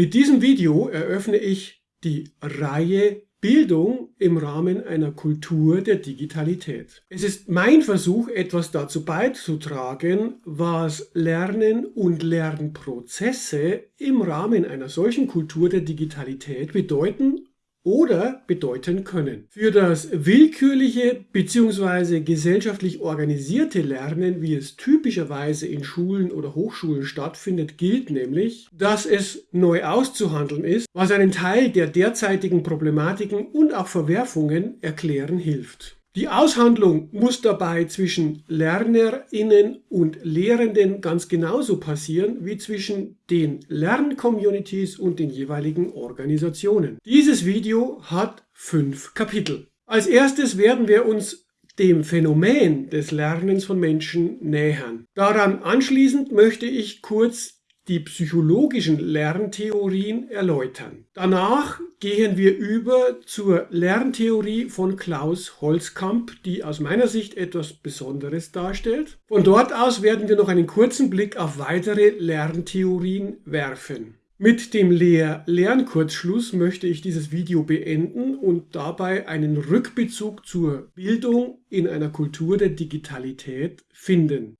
Mit diesem Video eröffne ich die Reihe Bildung im Rahmen einer Kultur der Digitalität. Es ist mein Versuch, etwas dazu beizutragen, was Lernen und Lernprozesse im Rahmen einer solchen Kultur der Digitalität bedeuten oder bedeuten können. Für das willkürliche bzw. gesellschaftlich organisierte Lernen, wie es typischerweise in Schulen oder Hochschulen stattfindet, gilt nämlich, dass es neu auszuhandeln ist, was einen Teil der derzeitigen Problematiken und auch Verwerfungen erklären hilft. Die Aushandlung muss dabei zwischen LernerInnen und Lehrenden ganz genauso passieren wie zwischen den Lerncommunities und den jeweiligen Organisationen. Dieses Video hat fünf Kapitel. Als erstes werden wir uns dem Phänomen des Lernens von Menschen nähern. Daran anschließend möchte ich kurz die psychologischen Lerntheorien erläutern. Danach gehen wir über zur Lerntheorie von Klaus Holzkamp, die aus meiner Sicht etwas Besonderes darstellt. Von dort aus werden wir noch einen kurzen Blick auf weitere Lerntheorien werfen. Mit dem Lehr-Lernkurzschluss möchte ich dieses Video beenden und dabei einen Rückbezug zur Bildung in einer Kultur der Digitalität finden.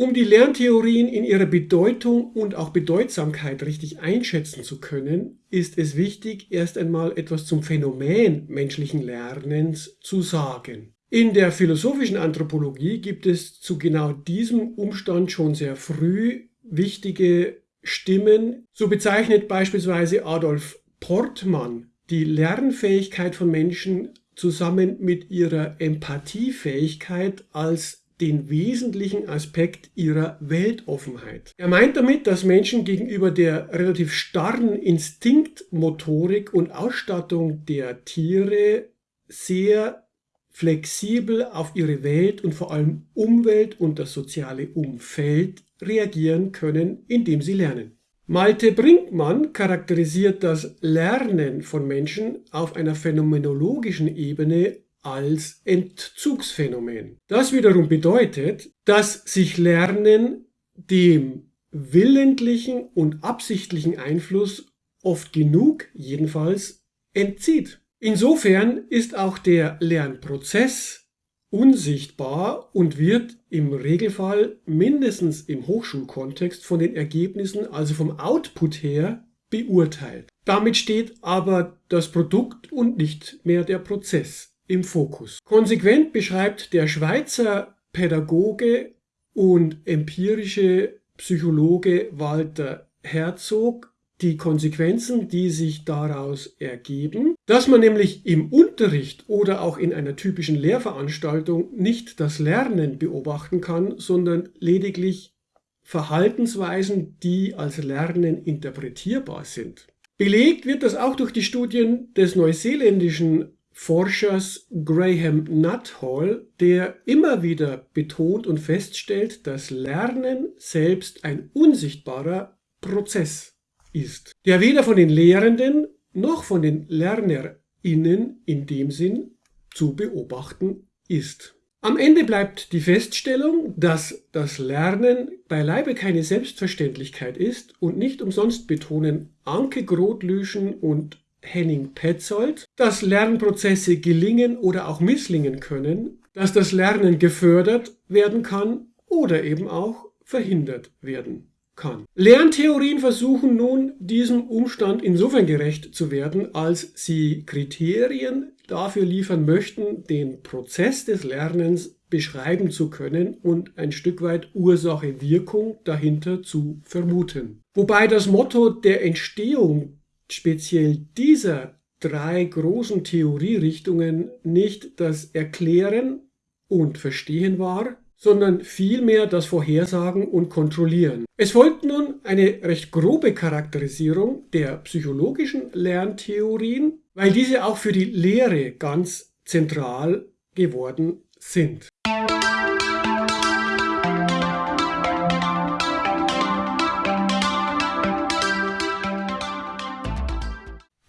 Um die Lerntheorien in ihrer Bedeutung und auch Bedeutsamkeit richtig einschätzen zu können, ist es wichtig, erst einmal etwas zum Phänomen menschlichen Lernens zu sagen. In der philosophischen Anthropologie gibt es zu genau diesem Umstand schon sehr früh wichtige Stimmen. So bezeichnet beispielsweise Adolf Portmann die Lernfähigkeit von Menschen zusammen mit ihrer Empathiefähigkeit als den wesentlichen Aspekt ihrer Weltoffenheit. Er meint damit, dass Menschen gegenüber der relativ starren Instinktmotorik und Ausstattung der Tiere sehr flexibel auf ihre Welt und vor allem Umwelt und das soziale Umfeld reagieren können, indem sie lernen. Malte Brinkmann charakterisiert das Lernen von Menschen auf einer phänomenologischen Ebene als Entzugsphänomen. Das wiederum bedeutet, dass sich Lernen dem willentlichen und absichtlichen Einfluss oft genug jedenfalls entzieht. Insofern ist auch der Lernprozess unsichtbar und wird im Regelfall mindestens im Hochschulkontext von den Ergebnissen, also vom Output her, beurteilt. Damit steht aber das Produkt und nicht mehr der Prozess im Fokus. Konsequent beschreibt der Schweizer Pädagoge und empirische Psychologe Walter Herzog die Konsequenzen, die sich daraus ergeben, dass man nämlich im Unterricht oder auch in einer typischen Lehrveranstaltung nicht das Lernen beobachten kann, sondern lediglich Verhaltensweisen, die als Lernen interpretierbar sind. Belegt wird das auch durch die Studien des neuseeländischen Forschers Graham Nuthall, der immer wieder betont und feststellt, dass Lernen selbst ein unsichtbarer Prozess ist, der weder von den Lehrenden noch von den LernerInnen in dem Sinn zu beobachten ist. Am Ende bleibt die Feststellung, dass das Lernen beileibe keine Selbstverständlichkeit ist und nicht umsonst betonen Anke Grotlüschen und Henning Petzold, dass Lernprozesse gelingen oder auch misslingen können, dass das Lernen gefördert werden kann oder eben auch verhindert werden kann. Lerntheorien versuchen nun diesem Umstand insofern gerecht zu werden, als sie Kriterien dafür liefern möchten, den Prozess des Lernens beschreiben zu können und ein Stück weit Ursache-Wirkung dahinter zu vermuten. Wobei das Motto der Entstehung speziell dieser drei großen Theorierichtungen nicht das Erklären und Verstehen war, sondern vielmehr das Vorhersagen und Kontrollieren. Es folgt nun eine recht grobe Charakterisierung der psychologischen Lerntheorien, weil diese auch für die Lehre ganz zentral geworden sind.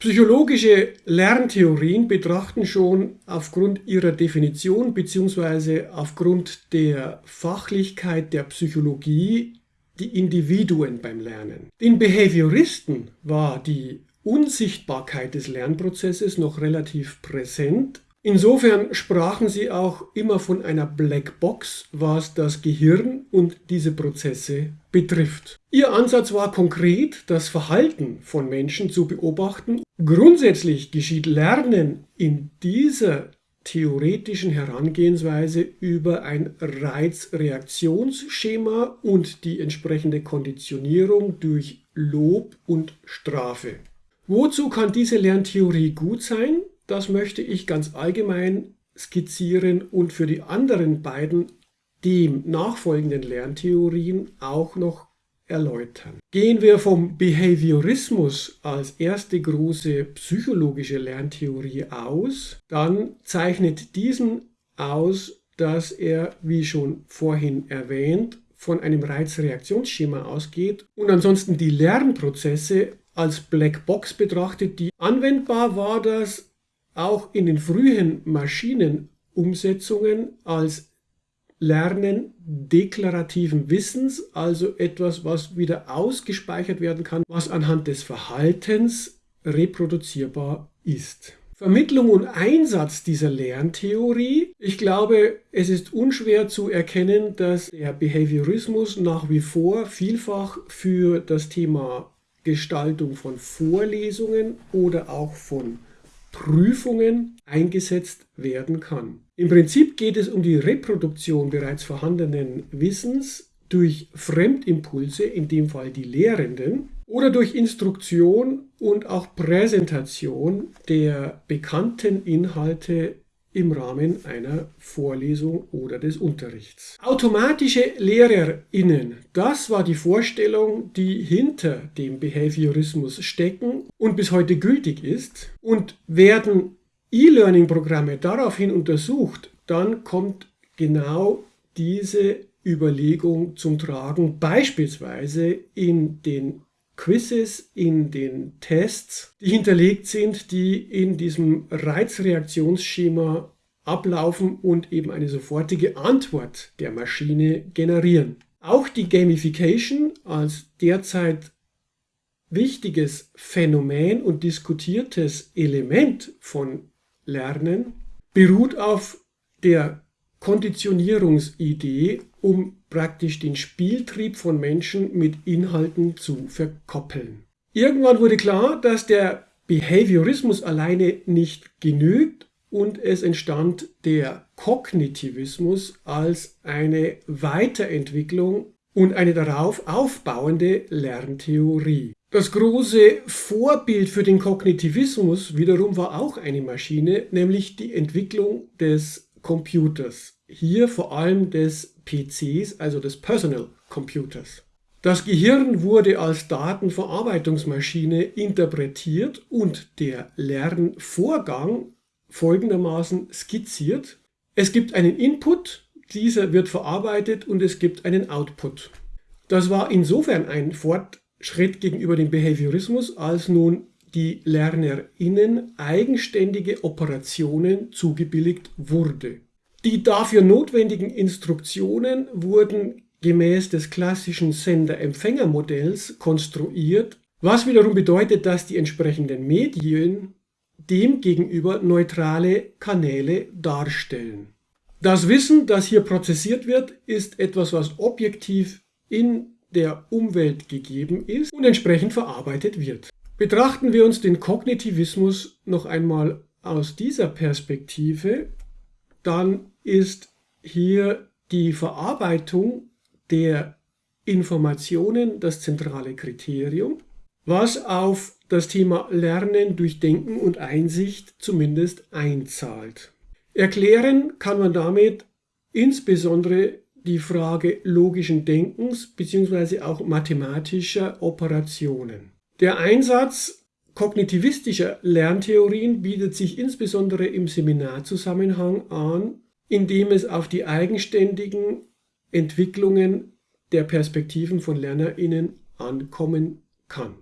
Psychologische Lerntheorien betrachten schon aufgrund ihrer Definition bzw. aufgrund der Fachlichkeit der Psychologie die Individuen beim Lernen. Den Behavioristen war die Unsichtbarkeit des Lernprozesses noch relativ präsent Insofern sprachen sie auch immer von einer Blackbox, was das Gehirn und diese Prozesse betrifft. Ihr Ansatz war konkret, das Verhalten von Menschen zu beobachten. Grundsätzlich geschieht Lernen in dieser theoretischen Herangehensweise über ein Reizreaktionsschema und die entsprechende Konditionierung durch Lob und Strafe. Wozu kann diese Lerntheorie gut sein? Das möchte ich ganz allgemein skizzieren und für die anderen beiden dem nachfolgenden Lerntheorien auch noch erläutern. Gehen wir vom Behaviorismus als erste große psychologische Lerntheorie aus, dann zeichnet diesen aus, dass er, wie schon vorhin erwähnt, von einem Reizreaktionsschema ausgeht und ansonsten die Lernprozesse als Blackbox betrachtet, die anwendbar war das auch in den frühen Maschinenumsetzungen als Lernen deklarativen Wissens, also etwas, was wieder ausgespeichert werden kann, was anhand des Verhaltens reproduzierbar ist. Vermittlung und Einsatz dieser Lerntheorie. Ich glaube, es ist unschwer zu erkennen, dass der Behaviorismus nach wie vor vielfach für das Thema Gestaltung von Vorlesungen oder auch von Prüfungen eingesetzt werden kann. Im Prinzip geht es um die Reproduktion bereits vorhandenen Wissens durch Fremdimpulse, in dem Fall die Lehrenden, oder durch Instruktion und auch Präsentation der bekannten Inhalte im Rahmen einer Vorlesung oder des Unterrichts. Automatische LehrerInnen, das war die Vorstellung, die hinter dem Behaviorismus stecken und bis heute gültig ist. Und werden E-Learning-Programme daraufhin untersucht, dann kommt genau diese Überlegung zum Tragen, beispielsweise in den Quizzes in den Tests, die hinterlegt sind, die in diesem Reizreaktionsschema ablaufen und eben eine sofortige Antwort der Maschine generieren. Auch die Gamification als derzeit wichtiges Phänomen und diskutiertes Element von Lernen beruht auf der Konditionierungsidee, um praktisch den Spieltrieb von Menschen mit Inhalten zu verkoppeln. Irgendwann wurde klar, dass der Behaviorismus alleine nicht genügt und es entstand der Kognitivismus als eine Weiterentwicklung und eine darauf aufbauende Lerntheorie. Das große Vorbild für den Kognitivismus wiederum war auch eine Maschine, nämlich die Entwicklung des Computers. Hier vor allem des PCs, also des Personal Computers. Das Gehirn wurde als Datenverarbeitungsmaschine interpretiert und der Lernvorgang folgendermaßen skizziert. Es gibt einen Input, dieser wird verarbeitet und es gibt einen Output. Das war insofern ein Fortschritt gegenüber dem Behaviorismus, als nun die LernerInnen eigenständige Operationen zugebilligt wurde. Die dafür notwendigen Instruktionen wurden gemäß des klassischen Sender-Empfänger-Modells konstruiert, was wiederum bedeutet, dass die entsprechenden Medien demgegenüber neutrale Kanäle darstellen. Das Wissen, das hier prozessiert wird, ist etwas, was objektiv in der Umwelt gegeben ist und entsprechend verarbeitet wird. Betrachten wir uns den Kognitivismus noch einmal aus dieser Perspektive, dann ist hier die Verarbeitung der Informationen das zentrale Kriterium, was auf das Thema Lernen durch Denken und Einsicht zumindest einzahlt. Erklären kann man damit insbesondere die Frage logischen Denkens bzw. auch mathematischer Operationen. Der Einsatz kognitivistischer Lerntheorien bietet sich insbesondere im Seminarzusammenhang an, indem es auf die eigenständigen Entwicklungen der Perspektiven von LernerInnen ankommen kann.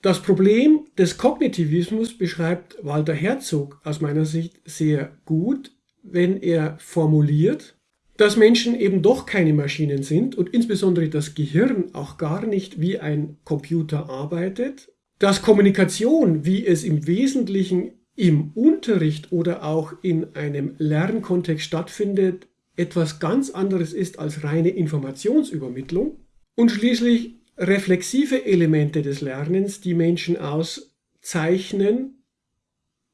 Das Problem des Kognitivismus beschreibt Walter Herzog aus meiner Sicht sehr gut, wenn er formuliert, dass Menschen eben doch keine Maschinen sind und insbesondere das Gehirn auch gar nicht wie ein Computer arbeitet, dass Kommunikation, wie es im Wesentlichen im Unterricht oder auch in einem Lernkontext stattfindet, etwas ganz anderes ist als reine Informationsübermittlung. Und schließlich reflexive Elemente des Lernens, die Menschen auszeichnen,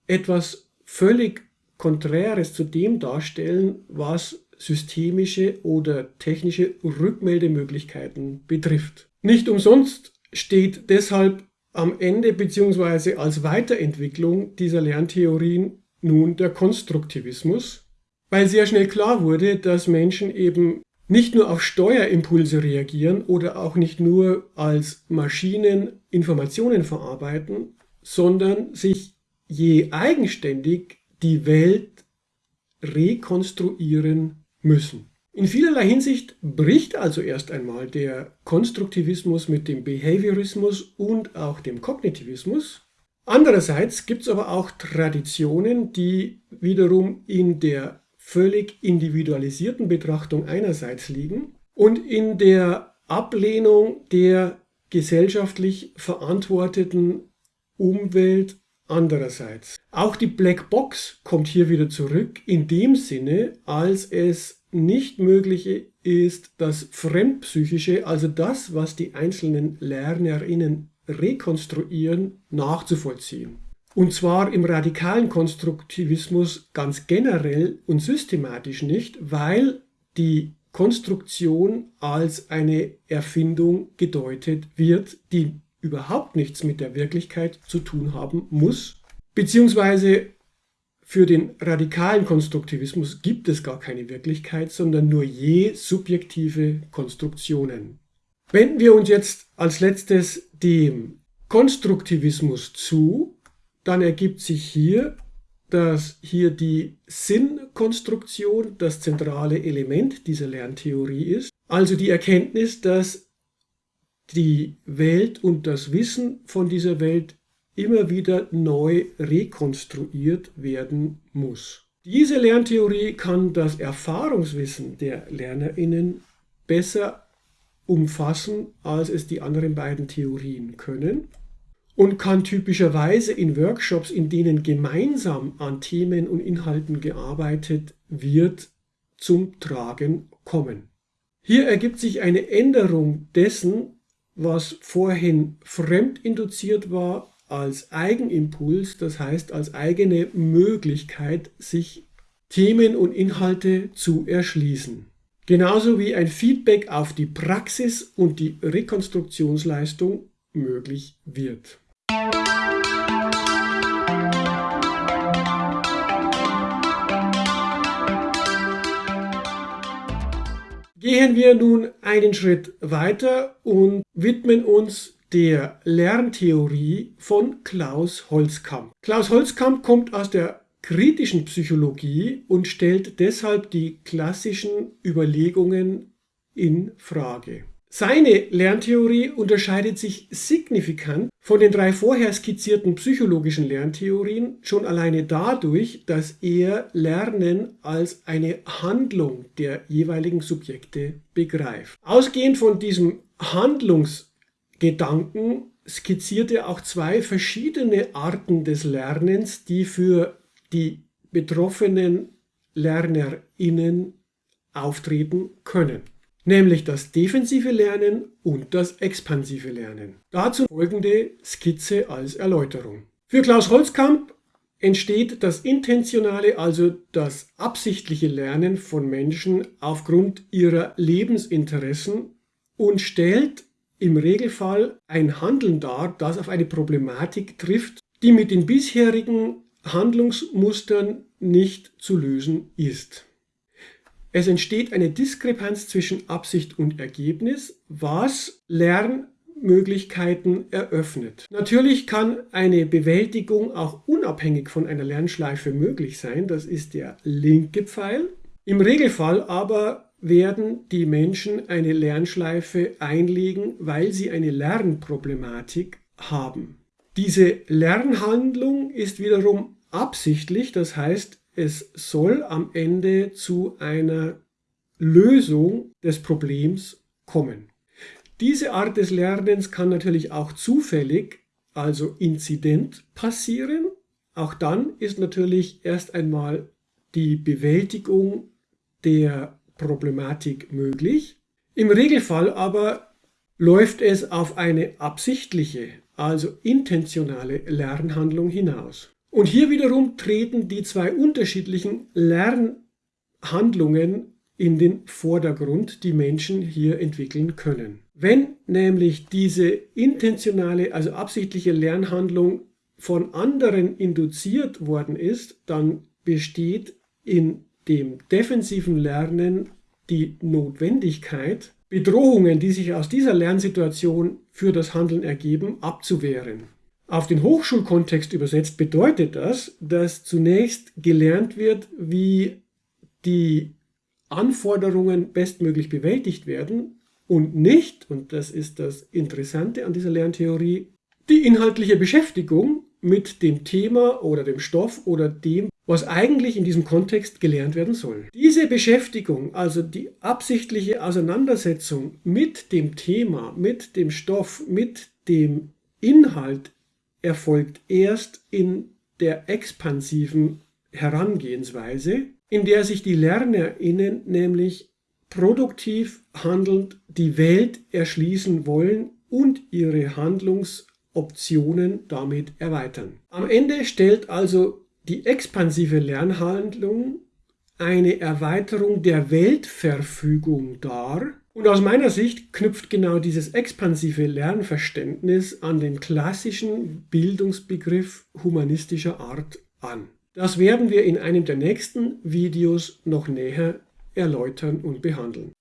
etwas völlig Konträres zu dem darstellen, was systemische oder technische Rückmeldemöglichkeiten betrifft. Nicht umsonst steht deshalb am Ende bzw. als Weiterentwicklung dieser Lerntheorien nun der Konstruktivismus, weil sehr schnell klar wurde, dass Menschen eben nicht nur auf Steuerimpulse reagieren oder auch nicht nur als Maschinen Informationen verarbeiten, sondern sich je eigenständig die Welt rekonstruieren müssen. In vielerlei Hinsicht bricht also erst einmal der Konstruktivismus mit dem Behaviorismus und auch dem Kognitivismus. Andererseits gibt es aber auch Traditionen, die wiederum in der völlig individualisierten Betrachtung einerseits liegen und in der Ablehnung der gesellschaftlich verantworteten Umwelt andererseits. Auch die Black Box kommt hier wieder zurück in dem Sinne, als es nicht möglich ist, das Fremdpsychische, also das, was die einzelnen Lernerinnen rekonstruieren, nachzuvollziehen. Und zwar im radikalen Konstruktivismus ganz generell und systematisch nicht, weil die Konstruktion als eine Erfindung gedeutet wird, die überhaupt nichts mit der Wirklichkeit zu tun haben muss, beziehungsweise für den radikalen Konstruktivismus gibt es gar keine Wirklichkeit, sondern nur je subjektive Konstruktionen. Wenden wir uns jetzt als letztes dem Konstruktivismus zu, dann ergibt sich hier, dass hier die Sinnkonstruktion das zentrale Element dieser Lerntheorie ist, also die Erkenntnis, dass die Welt und das Wissen von dieser Welt immer wieder neu rekonstruiert werden muss. Diese Lerntheorie kann das Erfahrungswissen der Lernerinnen besser umfassen, als es die anderen beiden Theorien können und kann typischerweise in Workshops, in denen gemeinsam an Themen und Inhalten gearbeitet wird, zum Tragen kommen. Hier ergibt sich eine Änderung dessen, was vorhin fremdinduziert war, als Eigenimpuls, das heißt als eigene Möglichkeit, sich Themen und Inhalte zu erschließen. Genauso wie ein Feedback auf die Praxis und die Rekonstruktionsleistung möglich wird. Gehen wir nun einen Schritt weiter und widmen uns der Lerntheorie von Klaus Holzkamp. Klaus Holzkamp kommt aus der kritischen Psychologie und stellt deshalb die klassischen Überlegungen in Frage. Seine Lerntheorie unterscheidet sich signifikant von den drei vorher skizzierten psychologischen Lerntheorien schon alleine dadurch, dass er Lernen als eine Handlung der jeweiligen Subjekte begreift. Ausgehend von diesem Handlungs Gedanken skizziert er auch zwei verschiedene Arten des Lernens, die für die betroffenen LernerInnen auftreten können. Nämlich das defensive Lernen und das expansive Lernen. Dazu folgende Skizze als Erläuterung. Für Klaus Holzkamp entsteht das intentionale, also das absichtliche Lernen von Menschen aufgrund ihrer Lebensinteressen und stellt im Regelfall ein Handeln dar, das auf eine Problematik trifft, die mit den bisherigen Handlungsmustern nicht zu lösen ist. Es entsteht eine Diskrepanz zwischen Absicht und Ergebnis, was Lernmöglichkeiten eröffnet. Natürlich kann eine Bewältigung auch unabhängig von einer Lernschleife möglich sein, das ist der linke Pfeil. Im Regelfall aber werden die Menschen eine Lernschleife einlegen, weil sie eine Lernproblematik haben. Diese Lernhandlung ist wiederum absichtlich, das heißt, es soll am Ende zu einer Lösung des Problems kommen. Diese Art des Lernens kann natürlich auch zufällig, also inzident passieren. Auch dann ist natürlich erst einmal die Bewältigung der Problematik möglich. Im Regelfall aber läuft es auf eine absichtliche, also intentionale Lernhandlung hinaus. Und hier wiederum treten die zwei unterschiedlichen Lernhandlungen in den Vordergrund, die Menschen hier entwickeln können. Wenn nämlich diese intentionale, also absichtliche Lernhandlung von anderen induziert worden ist, dann besteht in dem defensiven Lernen die Notwendigkeit, Bedrohungen, die sich aus dieser Lernsituation für das Handeln ergeben, abzuwehren. Auf den Hochschulkontext übersetzt bedeutet das, dass zunächst gelernt wird, wie die Anforderungen bestmöglich bewältigt werden und nicht, und das ist das Interessante an dieser Lerntheorie, die inhaltliche Beschäftigung mit dem Thema oder dem Stoff oder dem, was eigentlich in diesem Kontext gelernt werden soll. Diese Beschäftigung, also die absichtliche Auseinandersetzung mit dem Thema, mit dem Stoff, mit dem Inhalt erfolgt erst in der expansiven Herangehensweise, in der sich die LernerInnen nämlich produktiv handelnd die Welt erschließen wollen und ihre Handlungsoptionen damit erweitern. Am Ende stellt also die expansive Lernhandlung eine Erweiterung der Weltverfügung dar. Und aus meiner Sicht knüpft genau dieses expansive Lernverständnis an den klassischen Bildungsbegriff humanistischer Art an. Das werden wir in einem der nächsten Videos noch näher erläutern und behandeln.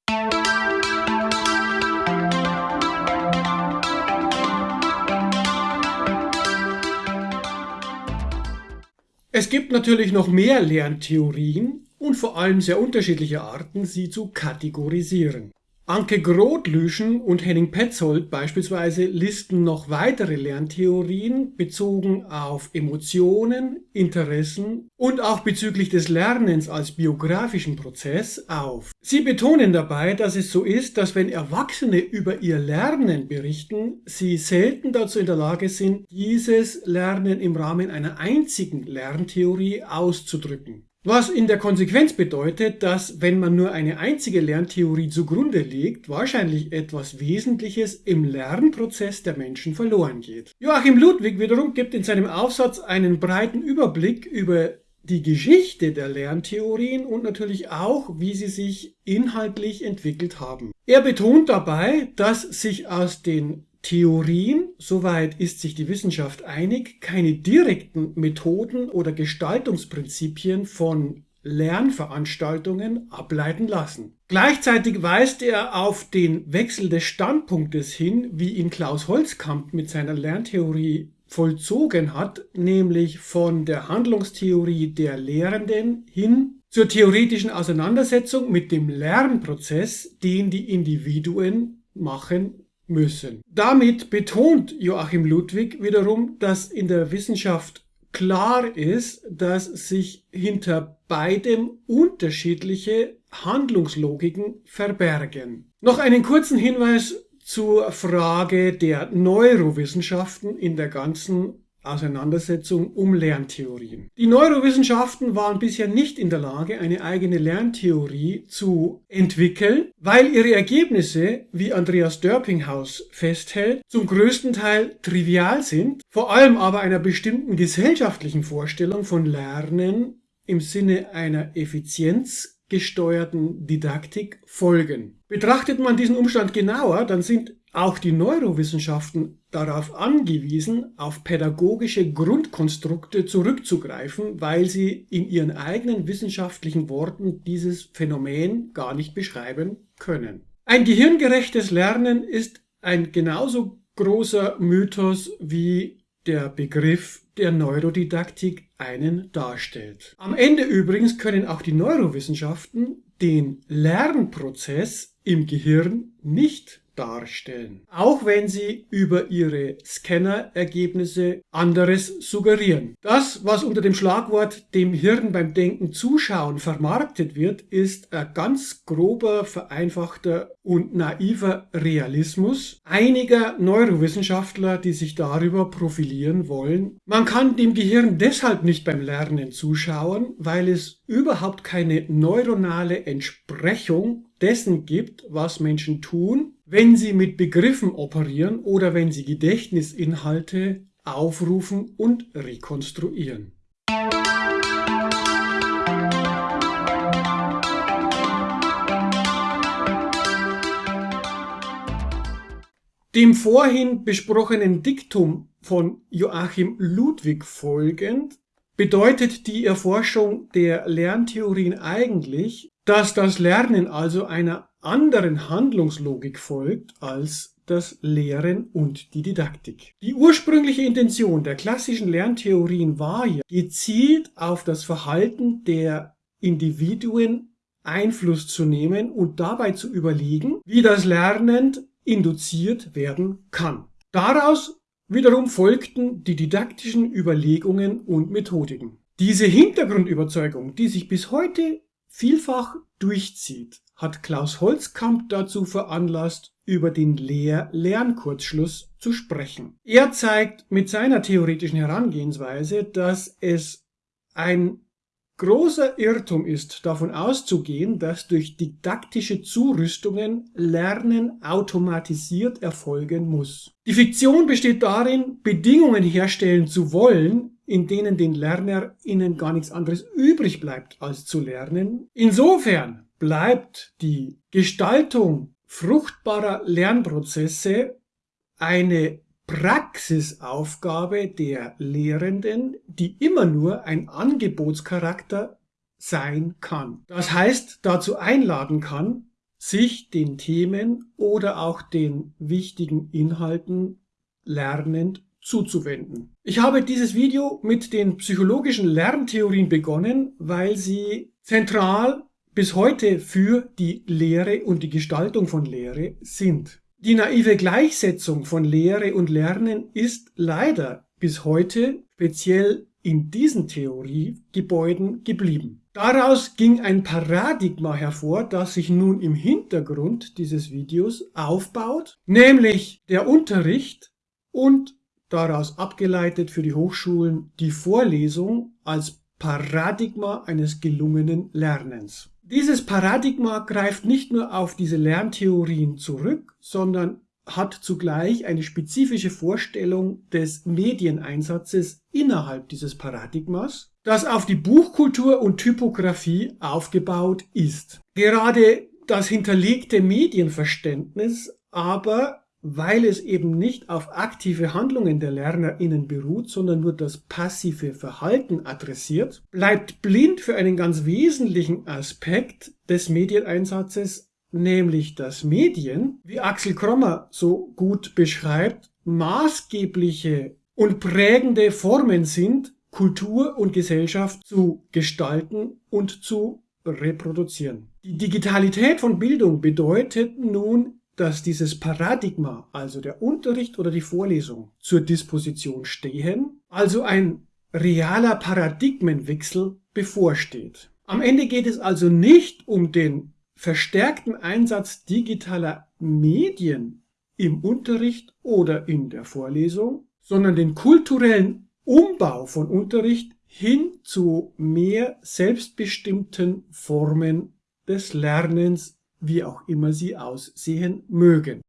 Es gibt natürlich noch mehr Lerntheorien und vor allem sehr unterschiedliche Arten, sie zu kategorisieren. Anke Grotlüschen und Henning Petzold beispielsweise listen noch weitere Lerntheorien bezogen auf Emotionen, Interessen und auch bezüglich des Lernens als biografischen Prozess auf. Sie betonen dabei, dass es so ist, dass wenn Erwachsene über ihr Lernen berichten, sie selten dazu in der Lage sind, dieses Lernen im Rahmen einer einzigen Lerntheorie auszudrücken. Was in der Konsequenz bedeutet, dass wenn man nur eine einzige Lerntheorie zugrunde legt, wahrscheinlich etwas Wesentliches im Lernprozess der Menschen verloren geht. Joachim Ludwig wiederum gibt in seinem Aufsatz einen breiten Überblick über die Geschichte der Lerntheorien und natürlich auch, wie sie sich inhaltlich entwickelt haben. Er betont dabei, dass sich aus den Theorien, soweit ist sich die Wissenschaft einig, keine direkten Methoden oder Gestaltungsprinzipien von Lernveranstaltungen ableiten lassen. Gleichzeitig weist er auf den Wechsel des Standpunktes hin, wie ihn Klaus Holzkamp mit seiner Lerntheorie vollzogen hat, nämlich von der Handlungstheorie der Lehrenden hin zur theoretischen Auseinandersetzung mit dem Lernprozess, den die Individuen machen müssen. Damit betont Joachim Ludwig wiederum, dass in der Wissenschaft klar ist, dass sich hinter beidem unterschiedliche Handlungslogiken verbergen. Noch einen kurzen Hinweis zur Frage der Neurowissenschaften in der ganzen Auseinandersetzung um Lerntheorien. Die Neurowissenschaften waren bisher nicht in der Lage, eine eigene Lerntheorie zu entwickeln, weil ihre Ergebnisse, wie Andreas Dörpinghaus festhält, zum größten Teil trivial sind, vor allem aber einer bestimmten gesellschaftlichen Vorstellung von Lernen im Sinne einer effizienzgesteuerten Didaktik folgen. Betrachtet man diesen Umstand genauer, dann sind auch die Neurowissenschaften darauf angewiesen, auf pädagogische Grundkonstrukte zurückzugreifen, weil sie in ihren eigenen wissenschaftlichen Worten dieses Phänomen gar nicht beschreiben können. Ein gehirngerechtes Lernen ist ein genauso großer Mythos wie der Begriff der Neurodidaktik einen darstellt. Am Ende übrigens können auch die Neurowissenschaften den Lernprozess im Gehirn nicht darstellen, auch wenn sie über ihre Scannerergebnisse anderes suggerieren. Das, was unter dem Schlagwort dem Hirn beim Denken zuschauen vermarktet wird, ist ein ganz grober, vereinfachter und naiver Realismus einiger Neurowissenschaftler, die sich darüber profilieren wollen. Man kann dem Gehirn deshalb nicht beim Lernen zuschauen, weil es überhaupt keine neuronale Entsprechung dessen gibt, was Menschen tun, wenn sie mit Begriffen operieren oder wenn sie Gedächtnisinhalte aufrufen und rekonstruieren. Dem vorhin besprochenen Diktum von Joachim Ludwig folgend bedeutet die Erforschung der Lerntheorien eigentlich, dass das Lernen also einer anderen Handlungslogik folgt als das Lehren und die Didaktik. Die ursprüngliche Intention der klassischen Lerntheorien war ja, gezielt auf das Verhalten der Individuen Einfluss zu nehmen und dabei zu überlegen, wie das Lernen induziert werden kann. Daraus wiederum folgten die didaktischen Überlegungen und Methodiken. Diese Hintergrundüberzeugung, die sich bis heute vielfach durchzieht, hat Klaus Holzkamp dazu veranlasst, über den Lehr-Lernkurzschluss zu sprechen. Er zeigt mit seiner theoretischen Herangehensweise, dass es ein großer Irrtum ist, davon auszugehen, dass durch didaktische Zurüstungen Lernen automatisiert erfolgen muss. Die Fiktion besteht darin, Bedingungen herstellen zu wollen, in denen den LernerInnen gar nichts anderes übrig bleibt, als zu lernen. Insofern bleibt die Gestaltung fruchtbarer Lernprozesse eine Praxisaufgabe der Lehrenden, die immer nur ein Angebotscharakter sein kann. Das heißt, dazu einladen kann, sich den Themen oder auch den wichtigen Inhalten lernend zuzuwenden. Ich habe dieses Video mit den psychologischen Lerntheorien begonnen, weil sie zentral bis heute für die Lehre und die Gestaltung von Lehre sind. Die naive Gleichsetzung von Lehre und Lernen ist leider bis heute speziell in diesen Theoriegebäuden geblieben. Daraus ging ein Paradigma hervor, das sich nun im Hintergrund dieses Videos aufbaut, nämlich der Unterricht und daraus abgeleitet für die Hochschulen die Vorlesung als Paradigma eines gelungenen Lernens. Dieses Paradigma greift nicht nur auf diese Lerntheorien zurück, sondern hat zugleich eine spezifische Vorstellung des Medieneinsatzes innerhalb dieses Paradigmas, das auf die Buchkultur und Typografie aufgebaut ist. Gerade das hinterlegte Medienverständnis aber weil es eben nicht auf aktive Handlungen der LernerInnen beruht, sondern nur das passive Verhalten adressiert, bleibt blind für einen ganz wesentlichen Aspekt des Medieneinsatzes, nämlich dass Medien, wie Axel Krommer so gut beschreibt, maßgebliche und prägende Formen sind, Kultur und Gesellschaft zu gestalten und zu reproduzieren. Die Digitalität von Bildung bedeutet nun dass dieses Paradigma, also der Unterricht oder die Vorlesung, zur Disposition stehen, also ein realer Paradigmenwechsel bevorsteht. Am Ende geht es also nicht um den verstärkten Einsatz digitaler Medien im Unterricht oder in der Vorlesung, sondern den kulturellen Umbau von Unterricht hin zu mehr selbstbestimmten Formen des Lernens wie auch immer sie aussehen mögen.